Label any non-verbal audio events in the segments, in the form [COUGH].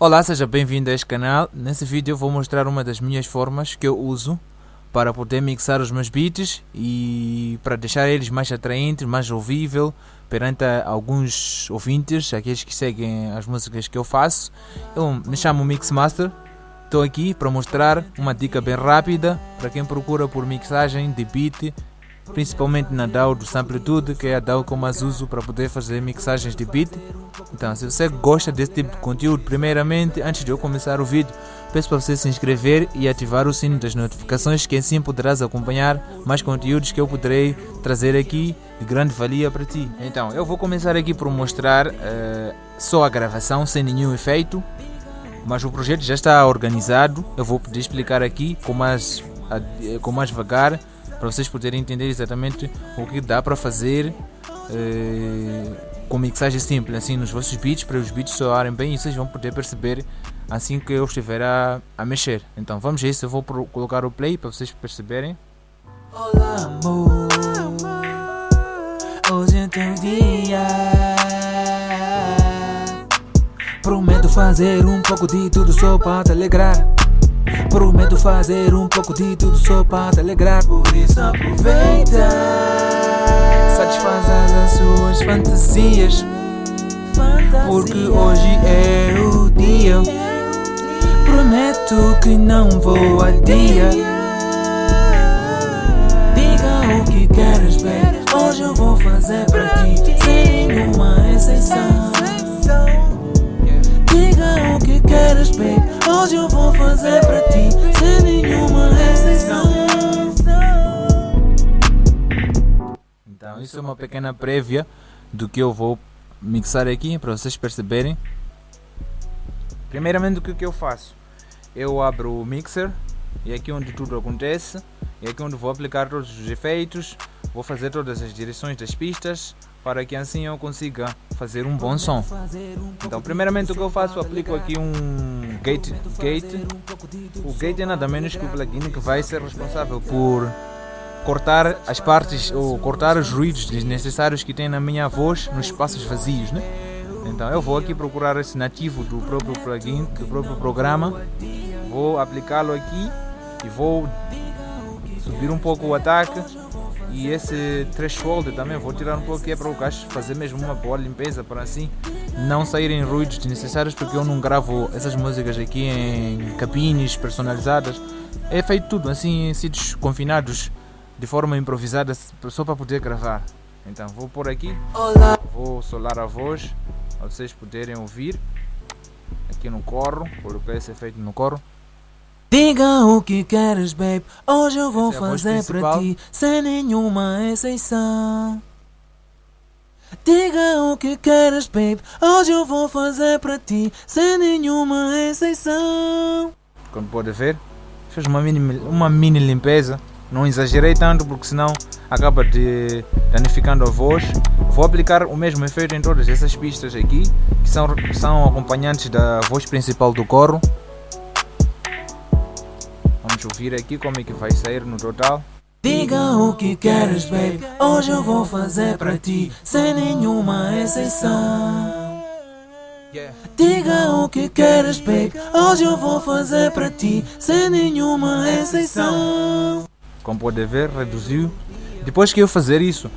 Olá, seja bem-vindo a este canal. Nesse vídeo vou mostrar uma das minhas formas que eu uso para poder mixar os meus beats e para deixar eles mais atraentes, mais ouvível perante alguns ouvintes, aqueles que seguem as músicas que eu faço. Eu me chamo Mixmaster. Estou aqui para mostrar uma dica bem rápida para quem procura por mixagem de beat principalmente na DAW do Samplitude, que é a DAW que eu mais uso para poder fazer mixagens de beat. Então, se você gosta desse tipo de conteúdo, primeiramente, antes de eu começar o vídeo, peço para você se inscrever e ativar o sino das notificações, que assim poderás acompanhar mais conteúdos que eu poderei trazer aqui de grande valia para ti. Então, eu vou começar aqui por mostrar uh, só a gravação, sem nenhum efeito, mas o projeto já está organizado. Eu vou poder explicar aqui com mais, com mais vagar para vocês poderem entender exatamente o que dá para fazer eh, com mixagem simples, assim nos vossos beats, para os beats soarem bem e vocês vão poder perceber assim que eu estiver a, a mexer. Então vamos a isso, eu vou pro, colocar o play para vocês perceberem. Olá amor, hoje é teu dia. Prometo fazer um pouco de tudo só para te alegrar. Prometo fazer um pouco de tudo só para te alegrar Por isso aproveita. Satisfaz as suas fantasias Porque hoje é o dia. Prometo que não vou adiar Diga o que queres ver Hoje eu vou fazer para ti Sem nenhuma exceção. Diga o que queres ver Hoje eu vou fazer para ti Sem nenhuma exceção Então isso é uma pequena prévia Do que eu vou mixar aqui Para vocês perceberem. Primeiramente o que, eu faço? Eu abro o mixer E aqui onde tudo acontece E aqui onde vou aplicar todos os efeitos Vou fazer todas as direções das pistas para que assim eu consiga fazer um bom som. Então, primeiramente o que eu faço, aplico aqui um gate, gate. O gate é nada menos que o plugin que vai ser responsável por cortar as partes ou cortar os ruídos desnecessários que tem na minha voz nos espaços vazios, né? Então eu vou aqui procurar esse nativo do próprio plugin, do próprio programa, vou aplicá-lo aqui e vou subir um pouco o ataque e esse threshold também vou tirar um pouco que é para o gajo fazer mesmo uma boa limpeza para assim não saírem ruídos desnecessários porque eu não gravo essas músicas aqui em cabines personalizadas. É feito tudo assim em sítios confinados de forma improvisada só para poder gravar. Então vou por aqui. Vou solar a voz para vocês poderem ouvir. Aqui no corro coloquei esse efeito no corro Diga o que queres, babe. Hoje eu vou é fazer para ti, sem nenhuma exceção. Diga o que queres, babe. Hoje eu vou fazer para ti, sem nenhuma exceção. Como pode ver, fiz uma mini, uma mini limpeza. Não exagerei tanto porque senão acaba de danificando a voz. Vou aplicar o mesmo efeito em todas essas pistas aqui, que são, são acompanhantes da voz principal do coro. Vamos ouvir aqui como é que vai sair no total. Diga o que queres, baby. Hoje eu vou fazer para ti, sem nenhuma exceção. Diga o que queres, baby. Hoje eu vou fazer para ti, sem nenhuma exceção. Como pode ver, reduziu. Depois que eu fazer isso,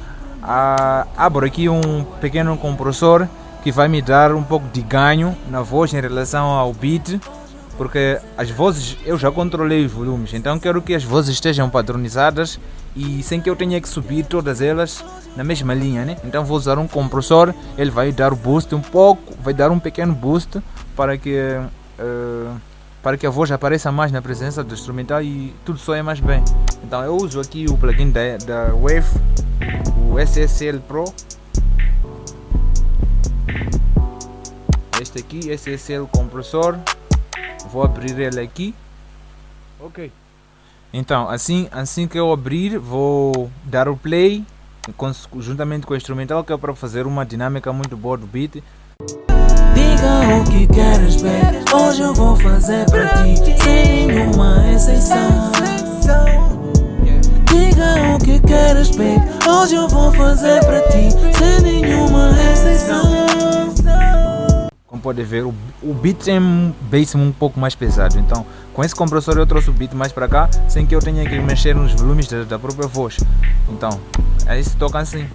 ah, abro aqui um pequeno compressor que vai me dar um pouco de ganho na voz em relação ao beat porque as vozes eu já controlei os volumes, então quero que as vozes estejam padronizadas e sem que eu tenha que subir todas elas na mesma linha, né? Então vou usar um compressor, ele vai dar boost um pouco, vai dar um pequeno boost para que uh, para que a voz apareça mais na presença do instrumental e tudo soe mais bem. Então eu uso aqui o plugin da, da Wave, o SSL Pro. Este aqui, SSL compressor vou abrir ele aqui. Ok. Então assim assim que eu abrir vou dar o play com, juntamente com o instrumental que é para fazer uma dinâmica muito boa do beat. Diga o que queres ver Hoje eu vou fazer para ti Sem nenhuma exceção. Diga o que queres ver Hoje eu vou fazer para ti pode ver, o, o beat tem um bass um pouco mais pesado. Então, com esse compressor eu trouxe o beat mais para cá, sem que eu tenha que mexer nos volumes da, da própria voz. Então, aí se toca assim.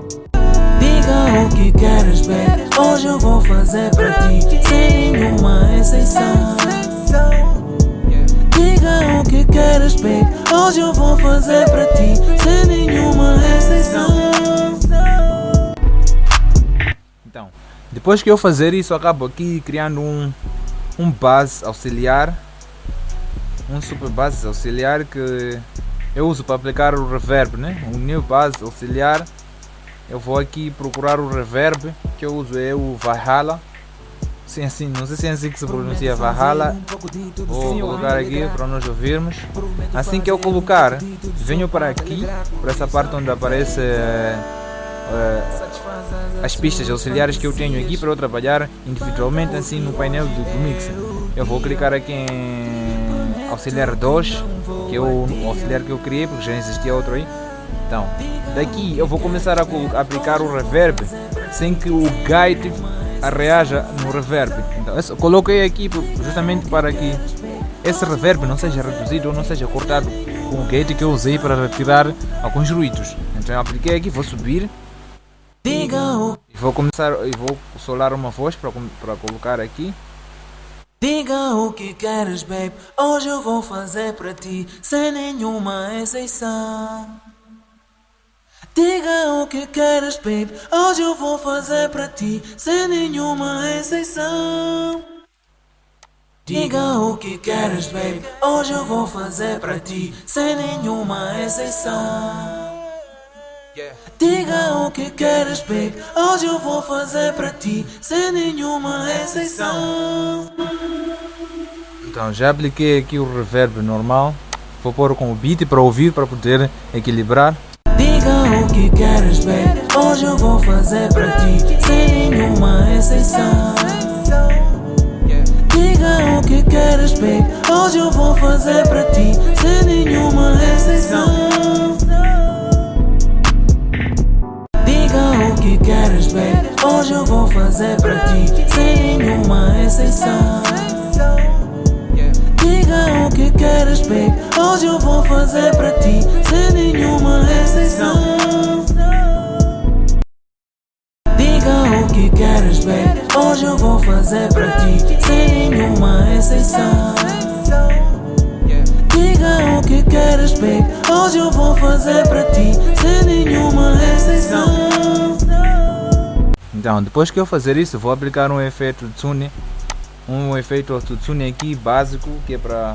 Diga o que queres ver, hoje eu vou fazer para ti, sem nenhuma exceção. Diga o que queres ver, hoje eu vou fazer para ti, sem nenhuma depois que eu fazer isso, acabo aqui criando um, um base auxiliar, um super base auxiliar que eu uso para aplicar o reverb, né? Um new base auxiliar. Eu vou aqui procurar o reverb que eu uso é o Valhalla. Sim, assim, não sei se é assim que se pronuncia Valhalla. vou colocar aqui para nós ouvirmos. Assim que eu colocar venho para aqui para essa parte onde aparece uh, uh, as pistas auxiliares que eu tenho aqui para eu trabalhar individualmente assim no painel do, do mixer eu vou clicar aqui em auxiliar 2 que é o auxiliar que eu criei porque já existia outro aí então, daqui eu vou começar a, aplicar o reverb sem que o gate reaja no reverb. Então, eu coloquei aqui justamente para que esse reverb não seja reduzido ou não seja cortado com o gate que eu usei para retirar alguns ruídos. Então eu apliquei aqui, vou subir e vou começar e vou solar uma voz para, para colocar aqui. Diga o que queres, babe. Hoje eu vou fazer para ti, sem nenhuma exceção. Diga o que queres, babe. Hoje eu vou fazer para ti, sem nenhuma exceção. Diga o que queres, babe. Hoje eu vou fazer para ti, sem nenhuma exceção. Diga o que queres, babe. Hoje eu vou fazer para ti, sem nenhuma exceção. Então, já apliquei aqui o reverb normal. Vou pôr com o beat para ouvir, para poder equilibrar. Diga o que queres ver, hoje eu vou fazer para ti, sem nenhuma exceção. Diga o que queres ver, hoje eu vou fazer para ti, sem nenhuma exceção. Eu vou fazer para ti, sem nenhuma exceção. Diga o que queres, babe. Hoje eu vou fazer para ti, sem nenhuma exceção. Diga o que queres, babe. Hoje eu vou fazer para ti, sem nenhuma exceção. Diga o que queres, babe. Hoje eu vou fazer para ti, sem nenhuma exceção. Então, depois que eu fazer isso, vou aplicar um efeito Tsune um efeito autotune aqui básico que é para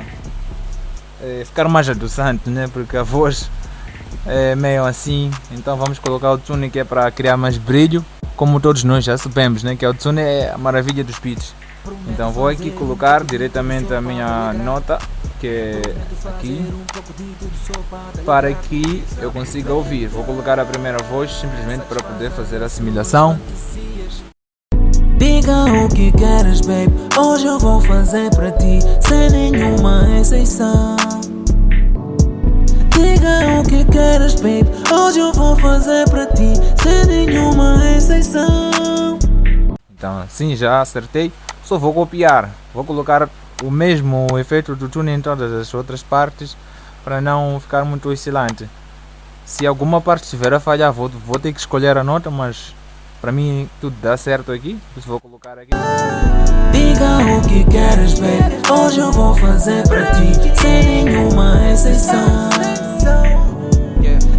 é, ficar mais adoçante, né? Porque a voz é meio assim, então vamos colocar o tune que é para criar mais brilho, como todos nós já sabemos, né? Que o tune é a maravilha dos beats. Então vou aqui colocar diretamente a minha nota que é aqui para que eu consiga ouvir. Vou colocar a primeira voz simplesmente para poder fazer a assimilação. Diga o que queres, babe. Hoje eu vou fazer para ti, sem nenhuma exceção. Diga o que queres, babe. Hoje eu vou fazer para ti, sem nenhuma exceção. Então, assim já acertei. Só vou copiar. Vou colocar o mesmo efeito do tune em todas as outras partes para não ficar muito oscilante. Se alguma parte estiver a falhar, vou, vou ter que escolher a nota, mas para mim tudo dá certo aqui, por vou colocar aqui. Diga o que queres ver, hoje eu vou fazer para ti, sem nenhuma exceção.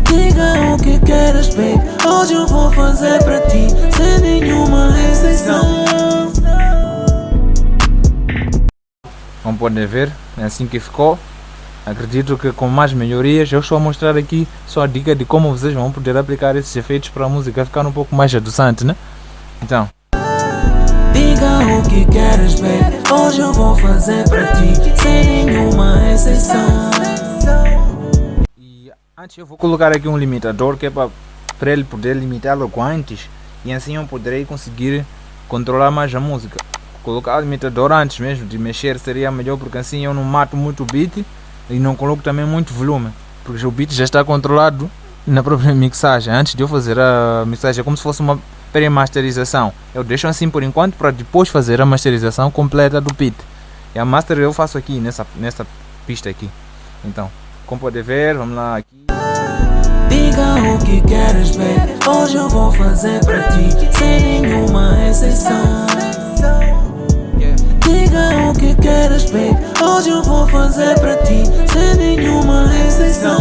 Diga o que queres ver, hoje eu vou fazer para ti, sem nenhuma exceção. Como podem ver, é assim que ficou. Acredito que com mais melhorias, eu estou a mostrar aqui só a dica de como vocês vão poder aplicar esses efeitos para a música ficar um pouco mais adoçante, né? Então. Diga o que queres ver, hoje eu vou fazer para ti, sem nenhuma exceção. E antes eu vou colocar aqui um limitador que é para, para ele poder limitá-lo com antes e assim eu poderei conseguir controlar mais a música. Colocar o limitador antes mesmo de mexer seria melhor porque assim eu não mato muito o beat e não coloco também muito volume, porque o beat já está controlado na própria [LAUGHS] mixagem. Antes de eu fazer a mixagem, é como se fosse uma pré-masterização. Eu deixo assim por enquanto para depois fazer a masterização completa do beat. E a master eu faço aqui nessa, nessa pista aqui. Então, como pode ver, vamos lá aqui. Diga o que queres, baby. Hoje eu vou fazer pra ti, sem nenhuma exceção. O que queres, baby. Hoje eu vou fazer pra ti, sem nenhuma exceção.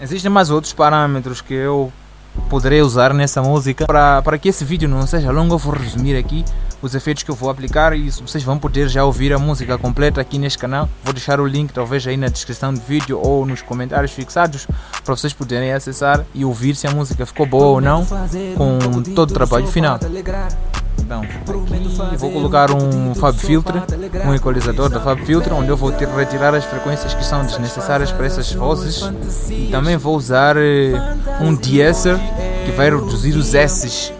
Existem mais outros parâmetros que eu poderei usar nessa música. Para, para que esse vídeo não seja longo, eu vou resumir aqui os efeitos que eu vou aplicar e vocês vão poder já ouvir a música completa aqui neste canal. Vou deixar o link talvez aí na descrição do vídeo ou nos comentários fixados para vocês poderem acessar e ouvir se a música ficou boa ou não com todo o trabalho final. Então, aqui vou colocar um Fab Filter, um equalizador da Fab Filter, onde eu vou ter, retirar as frequências que são desnecessárias para essas vozes. E também vou usar eh, um deesser que vai reduzir os S's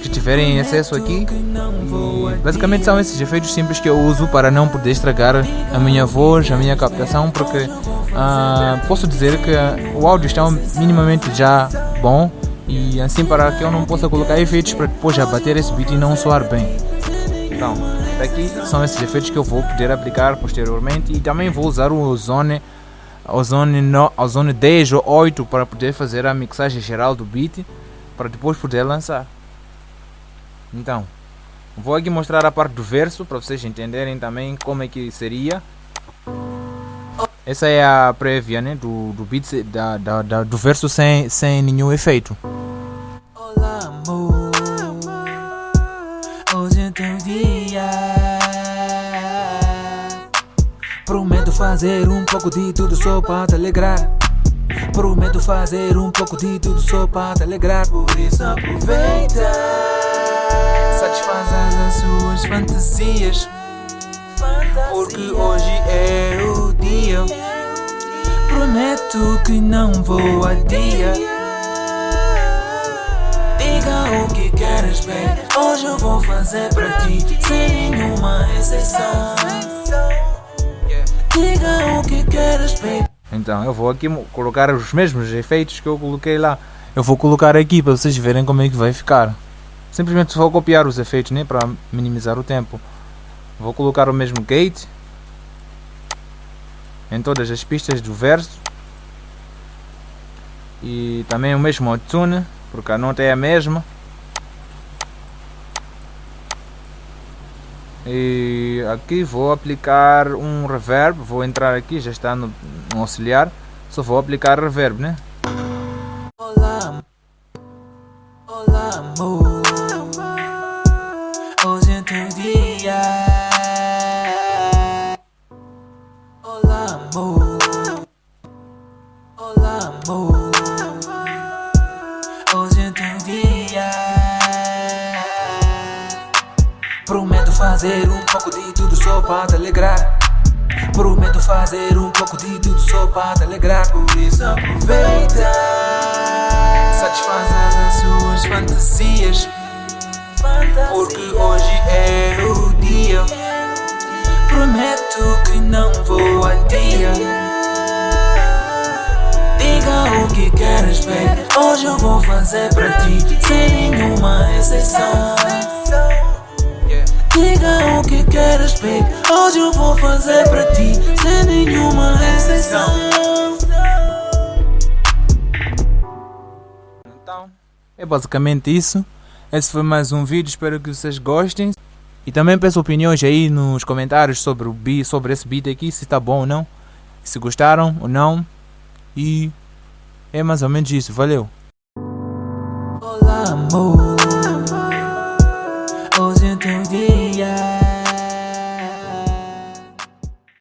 que tiverem acesso aqui. E basicamente são esses efeitos simples que eu uso para não poder estragar a minha voz, a minha captação, porque ah, posso dizer que o áudio está minimamente já bom e assim para que eu não possa colocar efeitos para depois já bater esse beat e não soar bem. Então, daqui são esses efeitos que eu vou poder aplicar posteriormente e também vou usar o Ozone, Ozone, no, Ozone 10 ou 8 para poder fazer a mixagem geral do beat para depois poder lançar. Então, vou aqui mostrar a parte do verso para vocês entenderem também como é que seria. Essa é a prévia né, do, do beat da, da, da, do verso sem, sem nenhum efeito. Fazer um pouco de tudo só para te alegrar. Prometo fazer um pouco de tudo só para te alegrar. Por isso aproveita. Satisfaz as suas fantasias. Porque hoje é o dia. Prometo que não vou adiar. Diga o que queres, baby. Hoje eu vou fazer pra ti, sem nenhuma exceção. Diga o que queres, baby. Então eu vou aqui colocar os mesmos efeitos que eu coloquei lá. Eu vou colocar aqui para vocês verem como é que vai ficar. Simplesmente vou copiar os efeitos né, para minimizar o tempo. Vou colocar o mesmo gate em todas as pistas do verso e também o mesmo tune porque a nota é a mesma e aqui vou aplicar um reverb vou entrar aqui já está no, no auxiliar só vou aplicar reverb né fantasias. Porque hoje é o dia. Prometo que não vou adiar. Diga o que queres, baby. Hoje eu vou fazer pra ti, sem nenhuma exceção. Diga o que queres, baby. Hoje eu vou fazer pra ti, sem nenhuma exceção. Basicamente isso. Esse foi mais um vídeo, espero que vocês gostem. E também peço opiniões aí nos comentários sobre o beat, sobre esse beat aqui, se está bom ou não. Se gostaram ou não. E é mais ou menos isso, valeu. Olá, amor.